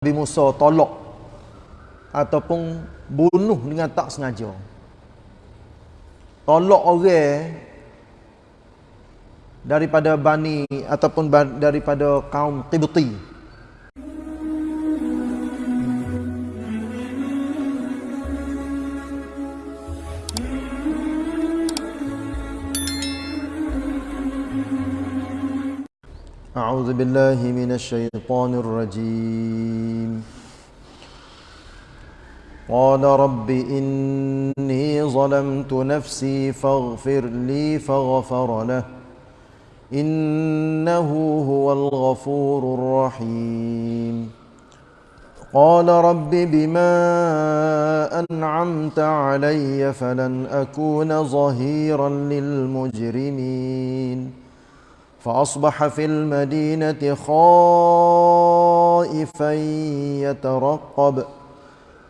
Nabi Musa tolak ataupun bunuh dengan tak sengaja. Tolak orang daripada bani ataupun daripada kaum Qibti. أعوذ بالله من الشيطان الرجيم. قال رب إني ظلمت نفسي فاغفر لي فغفر له. إنه هو الغفور الرحيم. قال رب بما أنعمت علي فلن أكون ظهيرا للمجرمين. فأصبح في المدينة خائفا يترقب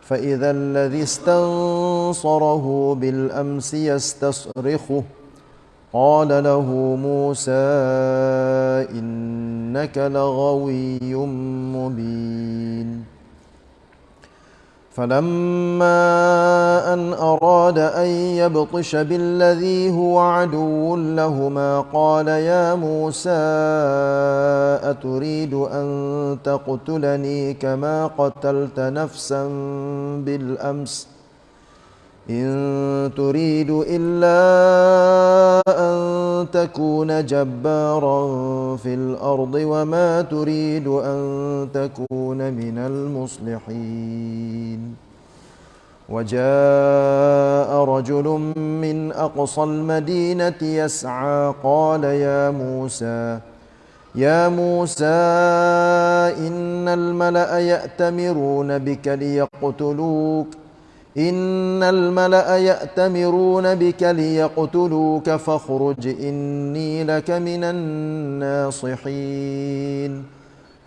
فإذا الذي استنصره بالأمس يستصرخه. قال له موسى إنك لغوي مبين. فلما أن أراد أن يبطش بالذي هو عدو لهما قال يا موسى أتريد أن تقتلني كما قتلت نفسا بالأمس ۖ إن تريد إلا أن تكون جبارا في الأرض وما تريد أن تكون من المصلحين. وجاء رجل من أقصى المدينة يسعى قال يا موسى يا موسى إن الملأ يأتمرون بك ليقتلوك إن الملأ يأتمرون بك ليقتلوك فاخرج إني لك من الناصحين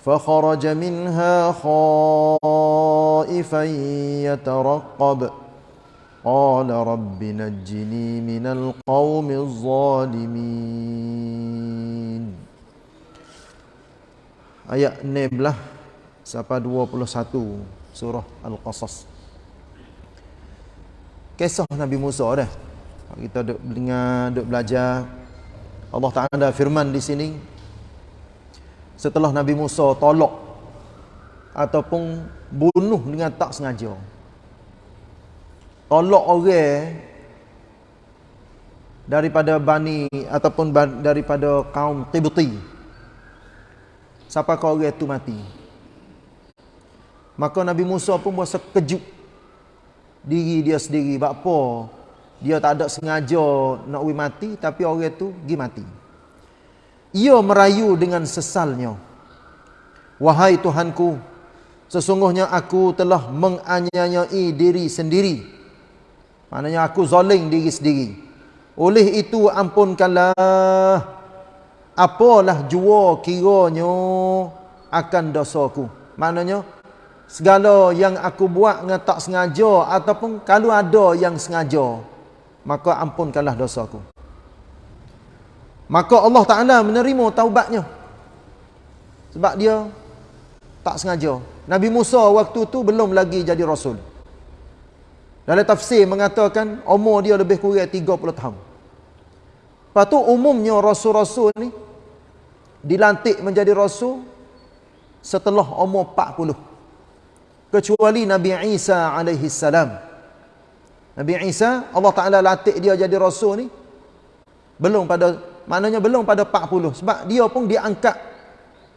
فخرج منها خائفا يترقب قال رب نجني من القوم الظالمين Ayat 16 sampai 21 surah Al-Qasas. kisah Nabi Musa dah. Kita duk dengar, duk belajar. Allah Taala ada firman di sini. Setelah Nabi Musa tolak ataupun bunuh dengan tak sengaja. Tolak orang daripada bani ataupun daripada kaum Qibti. Siapa kau orang itu mati? Maka Nabi Musa pun berasa kejut diri dia sendiri buat apa? Dia tak ada sengaja nak we mati tapi orang tu pergi mati. Ia merayu dengan sesalnya. Wahai tuhanku sesungguhnya aku telah menganiayai diri sendiri. Maknanya aku zalim diri sendiri. Oleh itu ampunkanlah. Apalah jua kiranya akan dosaku? Maknanya segala yang aku buat dengan tak sengaja ataupun kalau ada yang sengaja maka ampunkanlah dosaku maka Allah Taala menerima taubatnya. Sebab dia tak sengaja. Nabi Musa waktu tu belum lagi jadi rasul. Dalam tafsir mengatakan umur dia lebih kurang 30 tahun. Lepas tu umumnya rasul-rasul ni dilantik menjadi rasul setelah umur 40 kecuali Nabi Isa alaihi salam. Nabi Isa Allah Taala latih dia jadi rasul ni belum pada maknanya belum pada 40 sebab dia pun diangkat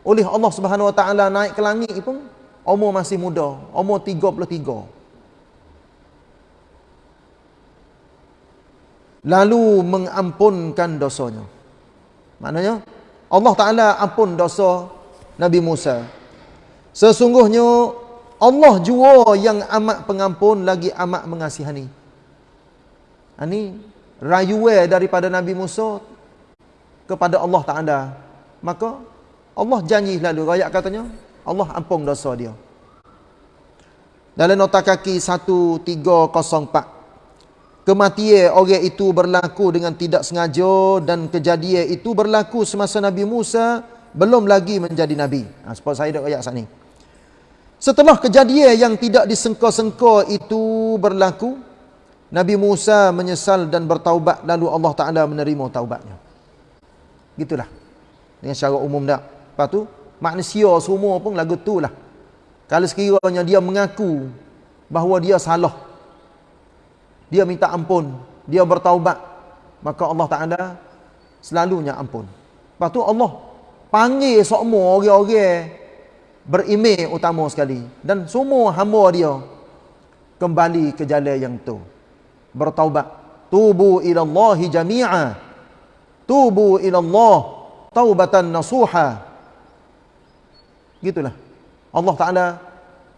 oleh Allah Subhanahu wa taala naik ke langit pun umur masih muda, umur 33. Lalu mengampunkan dosanya. Maknanya Allah Taala ampun dosa Nabi Musa. Sesungguhnya Allah jua yang amat pengampun lagi amat mengasihani. Ini ha, rayuwe daripada Nabi Musa kepada Allah Taala. Maka Allah janji lalu ayat katanya Allah ampun dosa dia. Dalam nota kaki 1304 Kematian orang itu berlaku dengan tidak sengaja dan kejadian itu berlaku semasa Nabi Musa belum lagi menjadi Nabi. Ha, sebab saya dah ayat saat ini. Setelah kejadian yang tidak disengka-sengka itu berlaku, Nabi Musa menyesal dan bertaubat lalu Allah Taala menerima taubatnya. Gitulah. Dengan secara umum dak. Lepas tu manusia semua pun lagu tu lah. Kalau sekiranya dia mengaku bahawa dia salah. Dia minta ampun, dia bertaubat, maka Allah Taala selalunya ampun. Lepas tu Allah panggil semua orang-orang berimej utama sekali. Dan semua hamba dia kembali ke jalan yang tu bertaubat. Tubu ila Allah jami'a. Tubu ila Allah taubatan nasuha. Gitulah. Allah Taala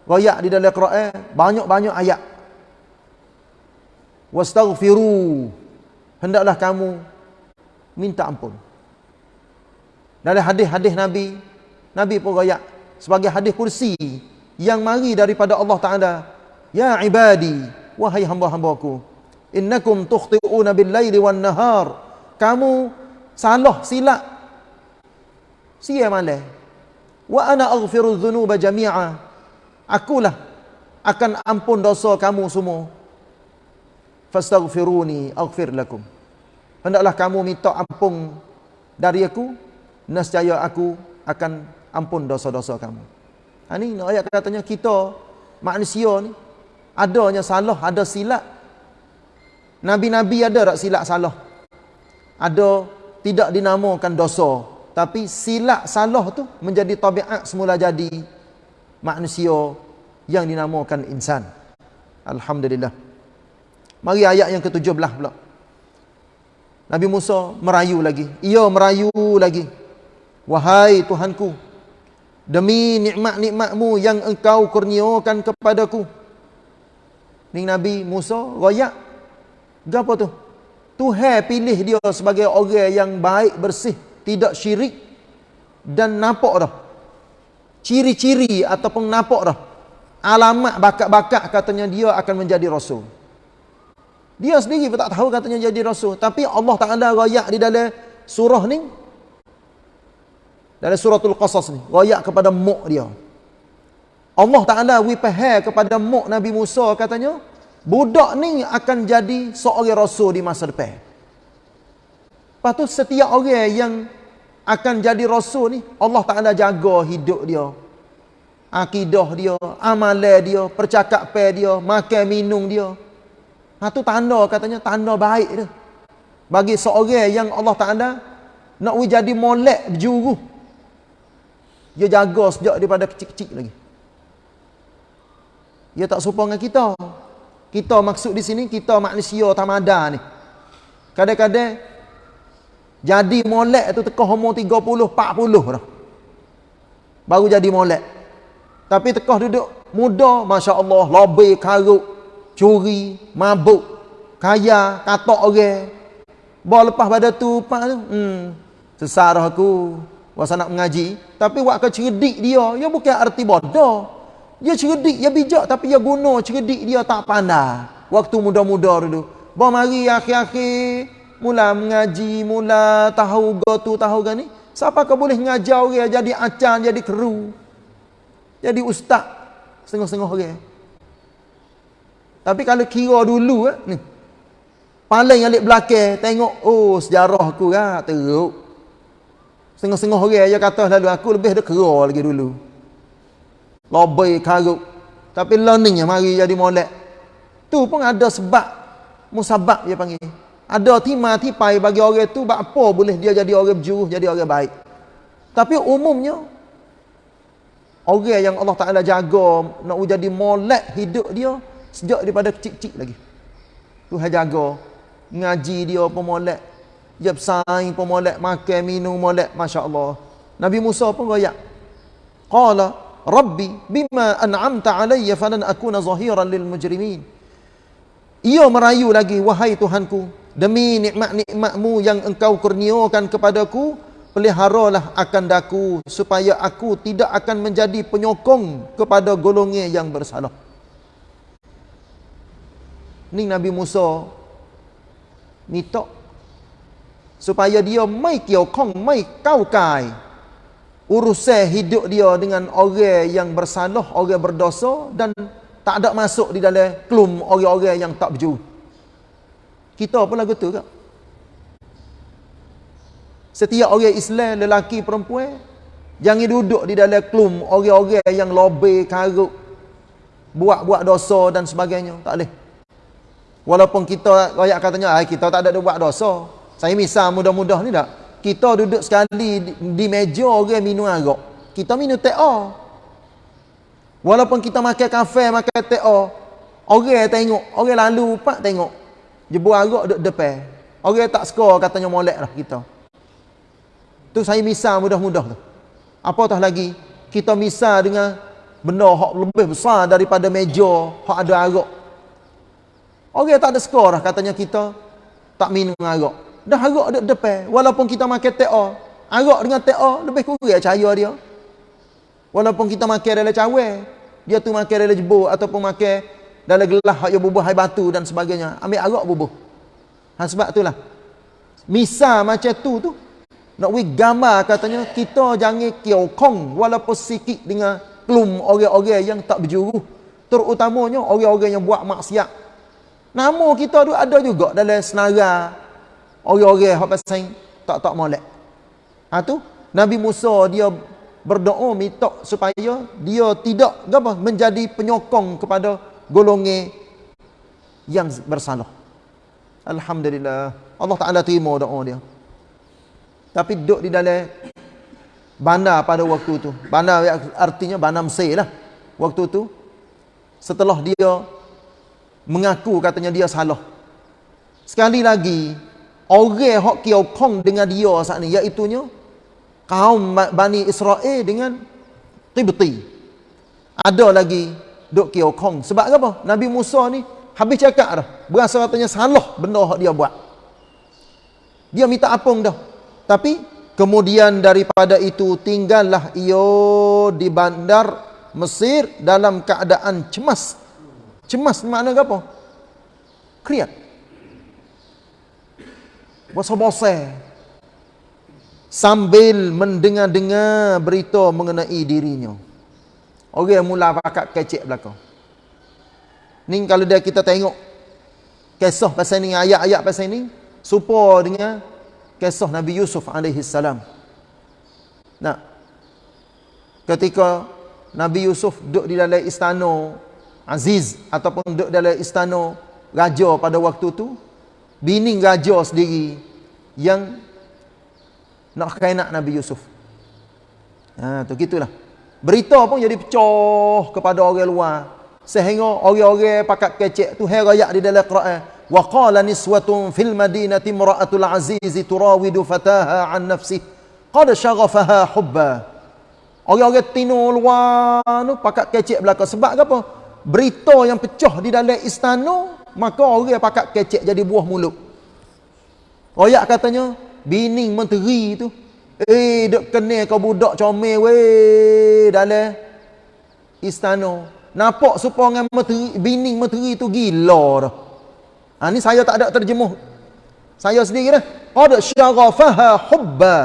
royak di dalam Quran banyak-banyak ayat. Wastaghfiru. Hendaklah kamu minta ampun. Dalam hadis-hadis Nabi Nabi pun royak sebagai hadis kursi yang mari daripada Allah Taala. Ya ibadi wahai hamba-hambaku innakum tukhti'una bil laili wan nahar kamu salah silap sia malam wa ana aghfiru dhunuba jami'a. Akulah akan ampun dosa kamu semua. Fastaghfiruni aghfir lakum. Hendaklah kamu minta ampun dari aku nescaya aku akan ampun dosa-dosa kamu. Ha ni ayat katanya kita manusia ni adanya salah, ada silap. Nabi-nabi ada tak silap salah? Ada tidak dinamakan dosa, tapi silap salah tu menjadi tabiat semula jadi manusia yang dinamakan insan. Alhamdulillah. Mari ayat yang ke-17 pula. Nabi Musa merayu lagi. Ia merayu lagi. Wahai Tuhanku, demi nikmat-nikmatmu yang engkau kurniakan kepadaku. Ni Nabi Musa royak. Gapo tu? Tuhan pilih dia sebagai orang yang baik, bersih, tidak syirik dan nampak dah. Ciri-ciri ataupun nampak dah. Alamat bakat-bakat katanya dia akan menjadi rasul. Dia sendiri pun tak tahu katanya jadi rasul, tapi Allah Taala royak di dalam surah ni dari suratul qasas ni royak kepada muk dia. Allah Ta'ala wipahai kepada muk Nabi Musa katanya budak ni akan jadi seorang rasul di masa depan. Lepas tu setiap orang yang akan jadi rasul ni Allah Ta'ala jaga hidup dia akidah dia amalan dia percakapan dia makan minum dia. Ha tu tanda katanya tanda baik tu bagi seorang yang Allah Ta'ala nak jadi molek berjuru dia jaga sejak daripada kecil-kecil lagi. Dia tak serupa dengan kita. Kita maksud di sini, kita manusia tamada ni. Kadang-kadang, jadi molek tu tekah umur 30, 40 dah. Baru jadi molek. Tapi tekah duduk muda, Masya Allah, lobby, karuk, curi, mabuk, kaya, katok orang. Bawa lepas pada tu, pak tu, hmm, sesarah aku, Wasa nak mengaji, tapi buat ke cerdik dia, dia bukan arti bodoh. Dia cerdik, dia bijak tapi dia guna cerdik dia tak pandai. Waktu muda-muda dulu. Bawa mari akhir-akhir mula mengaji, mula tahu gotu tahu gani. Siapa kau boleh ngajar dia jadi acan, jadi kru. Jadi ustaz setengah-setengah orang. Tapi kalau kira dulu eh, ni. Paling alik belakang tengok oh sejarah aku kan teruk. Setengah-setengah orang dia kata lalu aku lebih dah kera lagi dulu. Lobai karuk. Tapi learningnya mari jadi molek. Tu pun ada sebab. Musabab dia panggil. Ada timah tipai bagi orang tu. Apa boleh dia jadi orang berjuruh, jadi orang baik. Tapi umumnya. Orang yang Allah Ta'ala jaga. Nak jadi molek hidup dia. Sejak daripada kecil-kecil lagi. Tuhan jaga. Ngaji dia pun molek. Dia bersaing pun molek, makan, minum molek, Masya Allah. Nabi Musa pun royak. Qala, Rabbi, bima an'amta alaiya falan akuna zahiran lil mujrimin. Ia merayu lagi, wahai Tuhanku, demi nikmat-nikmatmu yang engkau kurniakan kepadaku, peliharalah akan daku, supaya aku tidak akan menjadi penyokong kepada golongan yang bersalah. Ni Nabi Musa minta supaya dia mai kiau kong mai kau kai urusan hidup dia dengan orang yang bersalah, orang berdosa dan tak ada masuk di dalam klum orang-orang yang tak berjuru. Kita pun lagu tu kak. Setiap orang Islam, lelaki, perempuan, jangan duduk di dalam klum orang-orang yang lobe, karuk, buat-buat dosa dan sebagainya. Tak boleh. Walaupun kita, rakyat katanya, kita tak ada buat dosa. Saya misal mudah-mudah ni tak. Kita duduk sekali di, meja orang minum arak. Kita minum teh Walaupun kita makan kafe, makan teh Orang tengok, orang lalu pak tengok. Jebur arak duduk depan. Orang tak skor katanya molek lah kita. Tu saya misal mudah-mudah tu. Apa tah lagi? Kita misal dengan benda hak lebih besar daripada meja hak ada arak. Orang tak ada skor lah katanya kita tak minum arak. Dah arak ada depan. Walaupun kita makan TA. Arak dengan TA lebih kurang cahaya dia. Walaupun kita makan dalam cawe. Dia tu makan dalam jebur ataupun makan dalam gelas hak bubuh hai batu dan sebagainya. Ambil arak bubuh. Ha, sebab itulah. Misal macam tu tu nak wi gambar katanya kita jangan kiokong walaupun sikit dengan klum orang-orang yang tak berjuru. Terutamanya orang-orang yang buat maksiat. Nama kita tu ada juga dalam senara orang-orang hak pasal tak tak molek. Ha tu Nabi Musa dia berdoa minta supaya dia tidak apa menjadi penyokong kepada golongan yang bersalah. Alhamdulillah. Allah Taala terima doa dia. Tapi duduk di dalam bandar pada waktu tu. Bandar artinya bandar Mesir lah. Waktu tu. Setelah dia mengaku katanya dia salah. Sekali lagi. Orang yang kiokong dengan dia saat ni. Iaitunya. Kaum Bani Israel dengan Tibti. Ada lagi duk kiokong. Sebab apa? Nabi Musa ni habis cakap dah. Berasa katanya salah benda yang dia buat. Dia minta apung dah. Tapi kemudian daripada itu tinggallah ia di bandar Mesir dalam keadaan cemas. Cemas makna apa? Kriat. Bosa-bosa. Sambil mendengar-dengar berita mengenai dirinya. Orang yang mula pakat kecek belakang. Ni kalau dia kita tengok kisah pasal ni, ayat-ayat pasal ni, supaya dengan kisah Nabi Yusuf salam. Nah. Ketika Nabi Yusuf duduk di dalam istana Aziz ataupun duduk dalam istana raja pada waktu tu, bini raja sendiri yang nak kainak Nabi Yusuf. Ha, tu gitulah. Berita pun jadi pecah kepada orang luar. Sehingga orang-orang pakat kecek tu herayak di dalam Quran. Wa qala niswatun fil madinati imra'atul azizi turawidu fataha an nafsi Qad shaghafaha hubba. Orang-orang tinu luar tu pakat kecek belakang. Sebab apa? Berita yang pecah di dalam istana maka orang pakat kecek jadi buah mulut. Royak katanya, bini menteri tu, eh, duk kena kau budak comel weh dalam istana. Nampak supaya menteri, bini menteri tu gila dah. Ha, ni saya tak ada terjemuh. Saya sendiri dah. Qad syarafaha hubba.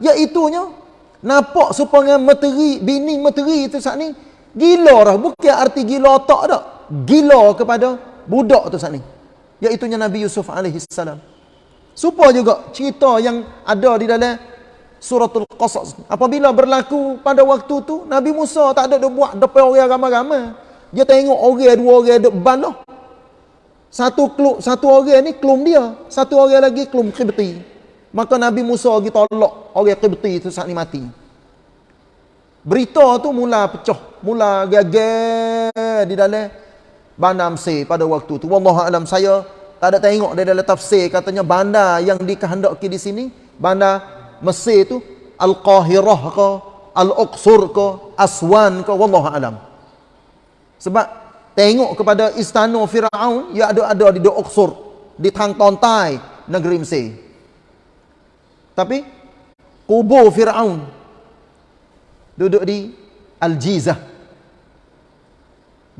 Iaitunya nampak supaya materi bini materi itu saat ni gila dah. Bukan arti gila tak dak. Gila kepada budak tu saat ni. Iaitunya Nabi Yusuf alaihi salam. Juga cerita yang ada di dalam suratul qasas. Apabila berlaku pada waktu tu Nabi Musa tak ada dia buat depan orang ramai-ramai. Dia tengok orang dua orang duk balah. Satu klub, satu orang ni klum dia, satu orang lagi klum Qibti. Maka Nabi Musa pergi tolak orang Qibti tu saat ni mati. Berita tu mula pecah, mula gagal di dalam bandar Mesir pada waktu tu. Wallahu alam saya tak ada tengok dia dalam tafsir katanya bandar yang dikehendaki di sini, bandar Mesir tu Al-Qahirah ke, Al-Uqsur ke, Aswan ke, wallahu alam. Sebab tengok kepada istana Firaun yang ada-ada di Uqsur di tang tontai negeri Mesir tapi kubur Firaun duduk di Al-Jizah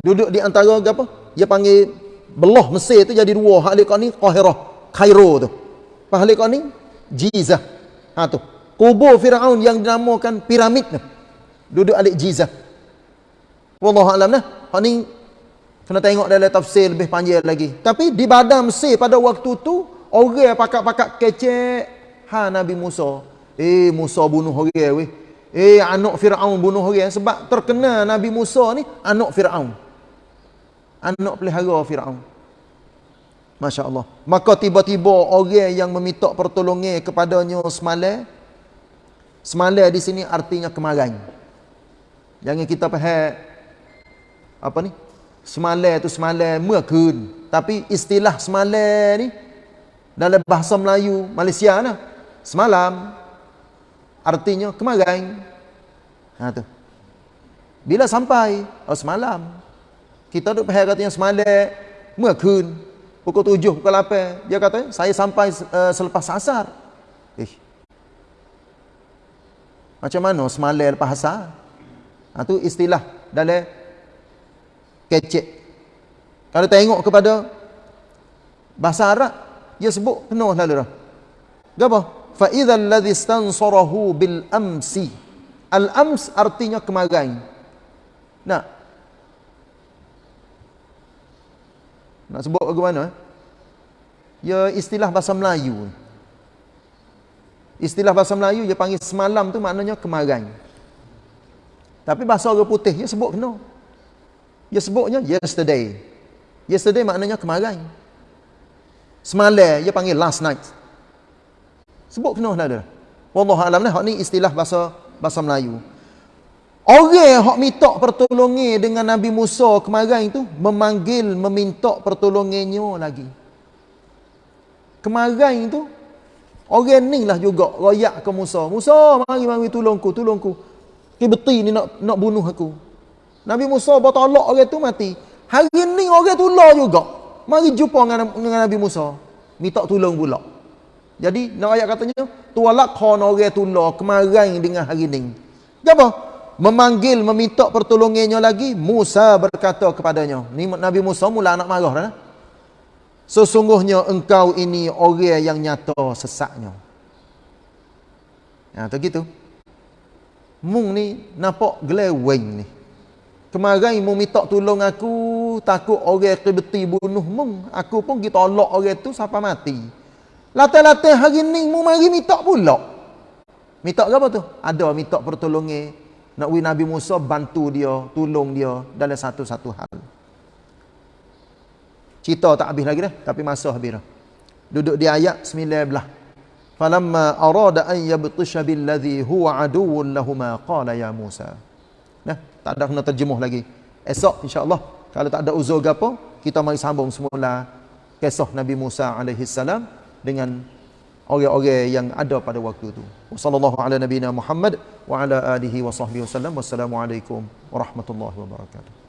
duduk di antara apa dia panggil belah Mesir tu jadi dua halik ni Qahirah Kairo tu halik ni Jizah ha tu kubur Firaun yang dinamakan piramid tu. Duduk alik Jizah. Wallahu alam nah. Hak ni kena tengok dalam tafsir lebih panjang lagi. Tapi di badan Mesir pada waktu tu orang pakak-pakak kecek ha Nabi Musa. Eh Musa bunuh orang weh. Eh anak Firaun bunuh orang sebab terkena Nabi Musa ni anak Firaun. Anak pelihara Firaun. Masya Allah. Maka tiba-tiba orang yang meminta pertolongan kepadanya semalam. Semalam di sini artinya kemarin. Jangan kita faham apa ni? Semalam tu semalam mekun. Tapi istilah semalam ni dalam bahasa Melayu Malaysia nah. Semalam artinya kemarin. Ha tu. Bila sampai? Oh semalam. Kita duk faham katanya semalam mekun. Pukul tujuh, pukul lapan. Dia kata, saya sampai uh, selepas asar. Eh. Macam mana semalam lepas asar? Ha, tu istilah dalam kecek. Kalau tengok kepada bahasa Arab, dia sebut penuh lalu dah. Apa? Fa idzal ladzi bil amsi. Al ams artinya kemarin. Nah. Nak sebut bagaimana? Ya istilah bahasa Melayu. Istilah bahasa Melayu dia panggil semalam tu maknanya kemarin. Tapi bahasa orang putih dia sebut kena. Dia sebutnya yesterday. Yesterday maknanya kemarin. Semalam dia panggil last night. Sebut kena lah dia. Wallahu alam ni hak ni istilah bahasa bahasa Melayu. Orang hak minta pertolongan dengan Nabi Musa kemarin tu memanggil meminta pertolongannya lagi. Kemarin tu orang ni lah juga royak ke Musa. Musa mari mari tolongku, tolongku. Kibeti ni nak nak bunuh aku. Nabi Musa bertolak orang tu mati. Hari ni orang tu lah juga. Mari jumpa dengan, dengan Nabi Musa. Minta tolong pula. Jadi nak ayat katanya, tualak orang tu lah kemarin dengan hari ni. Apa? Memanggil meminta pertolongannya lagi Musa berkata kepadanya ni Nabi Musa mula nak marah dah. Sesungguhnya engkau ini orang yang nyata sesaknya ya tu gitu. Mung ni nampak geleweng ni. Kemarin mu minta tolong aku takut orang kebeti bunuh mung aku pun kita orang tu sampai mati. Latai-latai hari ni mu mari minta pula. Minta apa tu? Ada minta pertolongan nak wi Nabi Musa bantu dia, tolong dia dalam satu-satu hal. Cerita tak habis lagi dah, tapi masa habis dah. Duduk di ayat 19. Falamma arada an yabtisha billadhi huwa aduwwun lahumā qala ya Musa. Nah, tak ada kena terjemuh lagi. Esok insya-Allah kalau tak ada uzur gapo, kita mari sambung semula kisah Nabi Musa alaihi salam dengan orang-orang yang ada pada waktu itu. Wassallallahu ala nabiyina Muhammad wa ala alihi wa sahbihi wasallam. Wassalamualaikum warahmatullahi wabarakatuh.